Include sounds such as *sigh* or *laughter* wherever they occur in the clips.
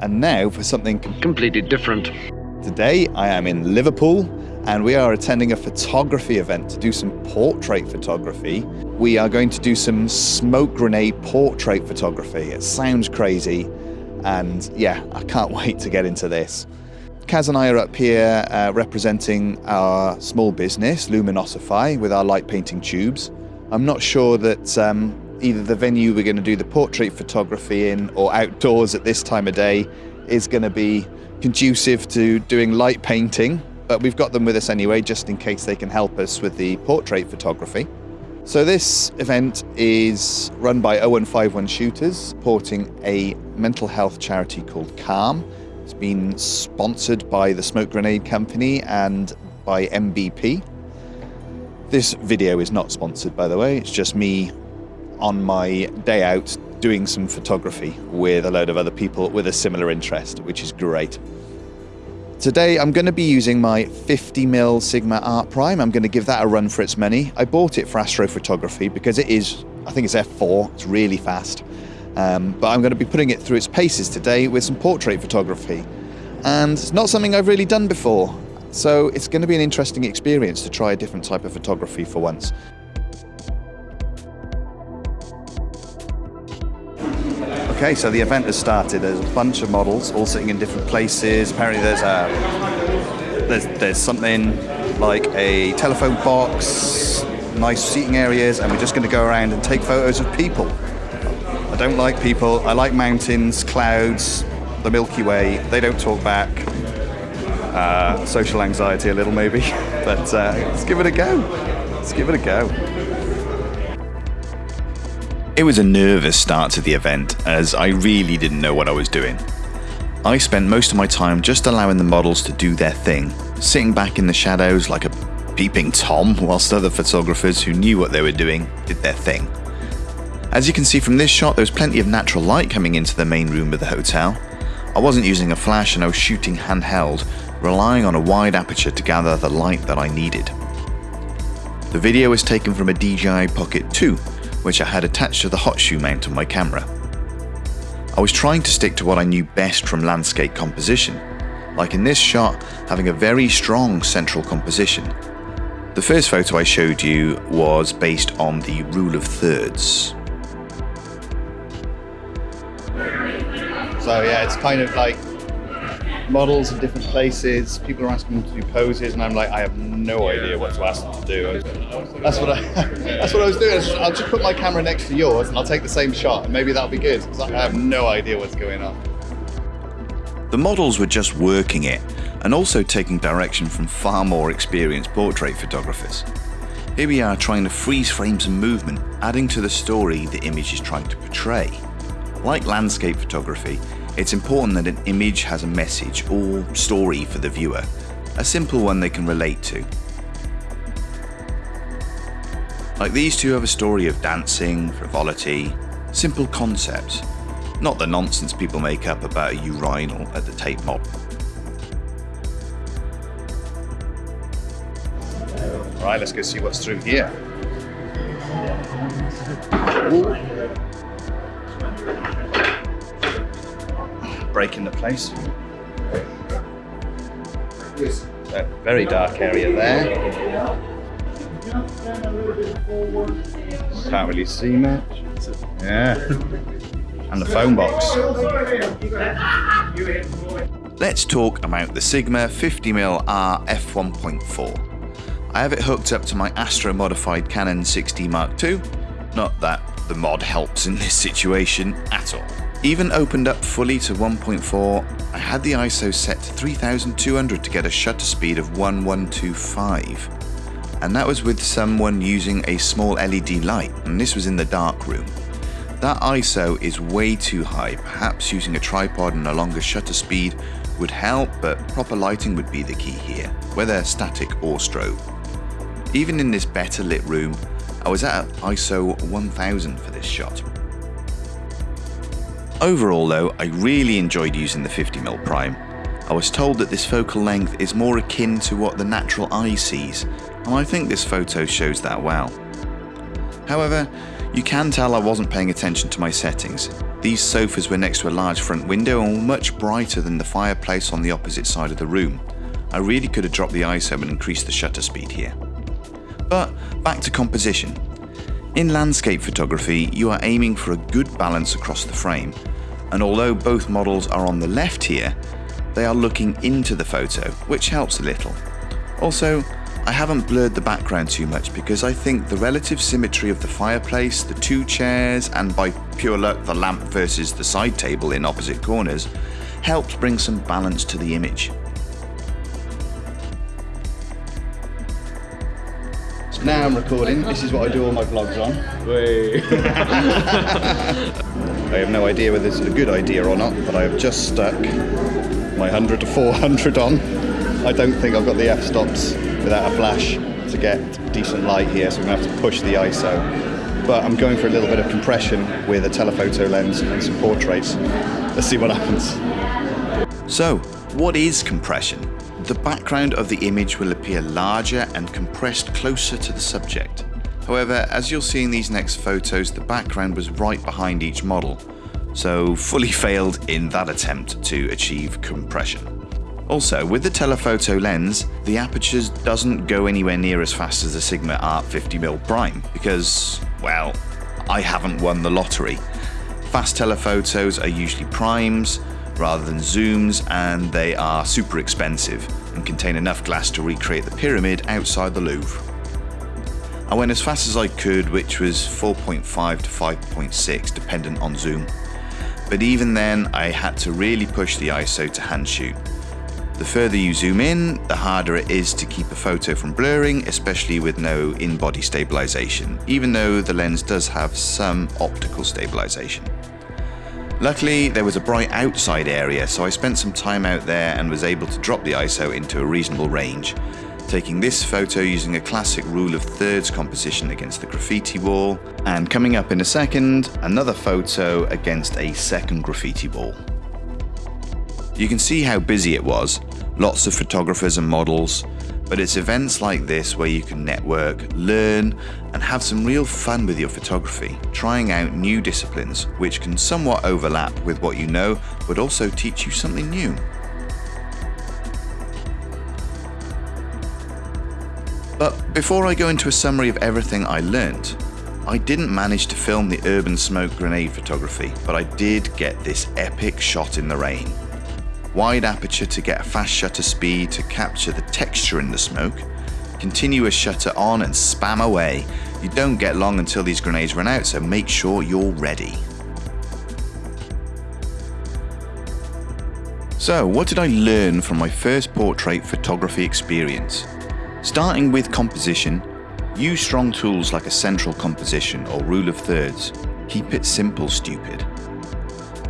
And now for something completely different. Today I am in Liverpool and we are attending a photography event to do some portrait photography. We are going to do some smoke grenade portrait photography. It sounds crazy and yeah, I can't *laughs* wait to get into this. Kaz and I are up here uh, representing our small business, Luminosify, with our light painting tubes. I'm not sure that um, either the venue we're going to do the portrait photography in or outdoors at this time of day is going to be conducive to doing light painting, but we've got them with us anyway just in case they can help us with the portrait photography. So this event is run by 0151 Shooters, supporting a mental health charity called Calm. It's been sponsored by the Smoke Grenade Company and by MBP. This video is not sponsored, by the way. It's just me on my day out doing some photography with a load of other people with a similar interest, which is great. Today I'm going to be using my 50mm Sigma Art Prime. I'm going to give that a run for its money. I bought it for astrophotography because it is, I think it's f4, it's really fast. Um, but I'm going to be putting it through its paces today with some portrait photography. And it's not something I've really done before. So it's going to be an interesting experience to try a different type of photography for once. Okay, so the event has started. There's a bunch of models all sitting in different places. Apparently there's a there's, there's something like a telephone box, nice seating areas, and we're just going to go around and take photos of people. I don't like people. I like mountains, clouds, the Milky Way. They don't talk back. Uh, social anxiety a little maybe, *laughs* but uh, let's give it a go. Let's give it a go. It was a nervous start to the event as I really didn't know what I was doing. I spent most of my time just allowing the models to do their thing, sitting back in the shadows like a peeping Tom whilst other photographers who knew what they were doing did their thing. As you can see from this shot, there was plenty of natural light coming into the main room of the hotel. I wasn't using a flash and I was shooting handheld, relying on a wide aperture to gather the light that I needed. The video was taken from a DJI Pocket 2, which I had attached to the hot shoe mount on my camera. I was trying to stick to what I knew best from landscape composition, like in this shot having a very strong central composition. The first photo I showed you was based on the rule of thirds. So yeah, it's kind of like models in different places. People are asking me to do poses, and I'm like, I have no idea what to ask them to do. That's what I, *laughs* that's what I was doing. I'll just put my camera next to yours, and I'll take the same shot, and maybe that'll be good because I have no idea what's going on. The models were just working it, and also taking direction from far more experienced portrait photographers. Here we are trying to freeze frames some movement, adding to the story the image is trying to portray. Like landscape photography, it's important that an image has a message or story for the viewer, a simple one they can relate to. Like these two have a story of dancing, frivolity, simple concepts, not the nonsense people make up about a urinal at the Tate Mod. Right, let's go see what's through here. Ooh. Break into place. A very dark area there. Can't really see much. Yeah. And the phone box. Let's talk about the Sigma 50mm Art f1.4. I have it hooked up to my Astro modified Canon 6D Mark II. Not that the mod helps in this situation at all. Even opened up fully to 1.4, I had the ISO set to 3200 to get a shutter speed of 1125. And that was with someone using a small LED light, and this was in the dark room. That ISO is way too high, perhaps using a tripod and a longer shutter speed would help, but proper lighting would be the key here, whether static or strobe. Even in this better lit room, I was at ISO 1000 for this shot. Overall though, I really enjoyed using the 50mm prime. I was told that this focal length is more akin to what the natural eye sees, and I think this photo shows that well. However, You can tell I wasn't paying attention to my settings. These sofas were next to a large front window and were much brighter than the fireplace on the opposite side of the room. I really could have dropped the ISO and increased the shutter speed here. But back to composition. In landscape photography, you are aiming for a good balance across the frame, and although both models are on the left here, they are looking into the photo, which helps a little. Also, I haven't blurred the background too much because I think the relative symmetry of the fireplace, the two chairs, and by pure luck the lamp versus the side table in opposite corners helps bring some balance to the image. Now I'm recording. This is what I do all my vlogs on. *laughs* I have no idea whether this is a good idea or not, but I have just stuck my 100 to 400 on. I don't think I've got the f-stops without a flash to get decent light here, so I'm going to have to push the ISO. But I'm going for a little bit of compression with a telephoto lens and some portraits. Let's see what happens. So, what is compression? The background of the image will appear larger and compressed closer to the subject. However, as you'll see in these next photos, the background was right behind each model, so fully *laughs* failed in that attempt to achieve compression. Also, with the telephoto lens, the aperture doesn't go anywhere near as fast as the Sigma Art 50mm Prime because, well, I haven't won the lottery. Fast telephotos are usually primes, rather than zooms and they are super expensive and contain enough glass to recreate the pyramid outside the Louvre. I went as fast as I could which was 4.5 to 5.6 dependent on zoom. But even then I had to really push the ISO to hand shoot. The further you zoom in, the harder it is to keep a photo from blurring, especially with no in-body stabilization, even though the lens does have some optical stabilization. Luckily, there was a bright outside area, so I spent some time out there and was able to drop the ISO into a reasonable range, taking this photo using a classic rule of thirds composition against the graffiti wall, and coming up in a second, another photo against a second graffiti wall. You can see how busy it was, lots of photographers and models, but it's events like this where you can network, learn, and have some real fun with your photography, trying out new disciplines which can somewhat overlap with what you know, but also teach you something new. But before I go into a summary of everything I learnt, I didn't manage to film the urban smoke grenade photography, but I did get this epic shot in the rain wide aperture to get a fast shutter speed to capture the texture in the smoke, continuous shutter on and spam away. You don't get long until these grenades run out, so make sure you're ready. So, what did I learn from my first portrait photography experience? Starting with composition, use strong tools like a central composition or rule of thirds. Keep it simple, stupid.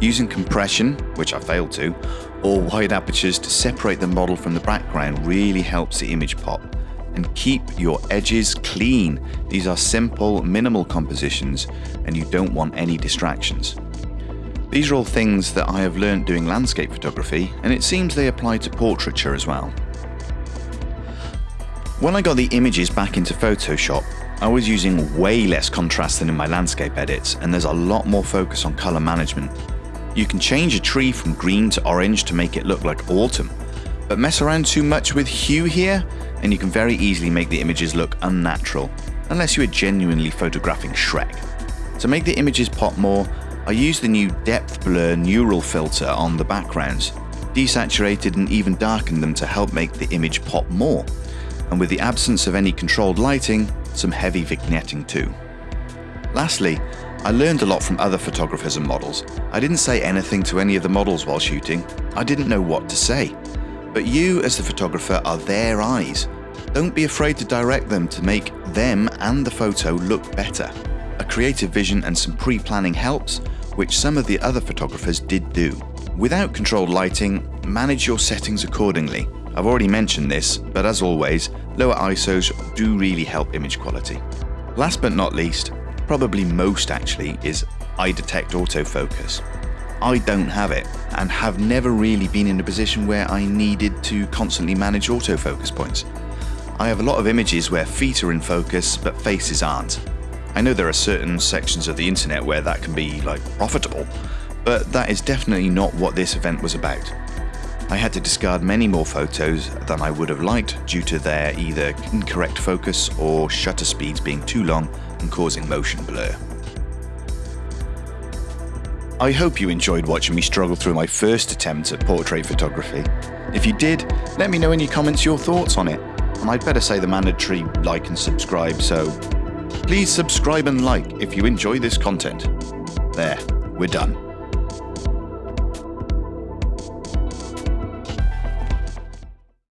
Using compression, which I failed to, or wide apertures to separate the model from the background really helps the image pop. And keep your edges clean. These are simple, minimal compositions and you don't want any distractions. These are all things that I have learned doing landscape photography and it seems they apply to portraiture as well. When I got the images back into Photoshop, I was using way less contrast than in my landscape edits and there's a lot more focus on color management you can change a tree from green to orange to make it look like autumn, but mess around too much with hue here and you can very easily make the images look unnatural, unless you are genuinely photographing Shrek. To make the images pop more, I use the new depth blur neural filter on the backgrounds, desaturated and even darkened them to help make the image pop more, and with the absence of any controlled lighting, some heavy vignetting too. Lastly, I learned a lot from other photographers and models. I didn't say anything to any of the models while shooting. I didn't know what to say. But you, as the photographer, are their eyes. Don't be afraid to direct them to make them and the photo look better. A creative vision and some pre-planning helps, which some of the other photographers did do. Without controlled lighting, manage your settings accordingly. I've already mentioned this, but as always, lower ISOs do really help image quality. Last but not least, probably most actually, is eye detect autofocus. I don't have it and have never really been in a position where I needed to constantly manage autofocus points. I have a lot of images where feet are in focus but faces aren't. I know there are certain sections of the internet where that can be like profitable, but that is definitely not what this event was about. I had to discard many more photos than I would have liked due to their either incorrect focus or shutter speeds being too long and causing motion blur. I hope you enjoyed watching me struggle through my first attempt at portrait photography. If you did, let me know in your comments your thoughts on it. And I'd better say the mandatory like and subscribe, so please subscribe and like if you enjoy this content. There, we're done.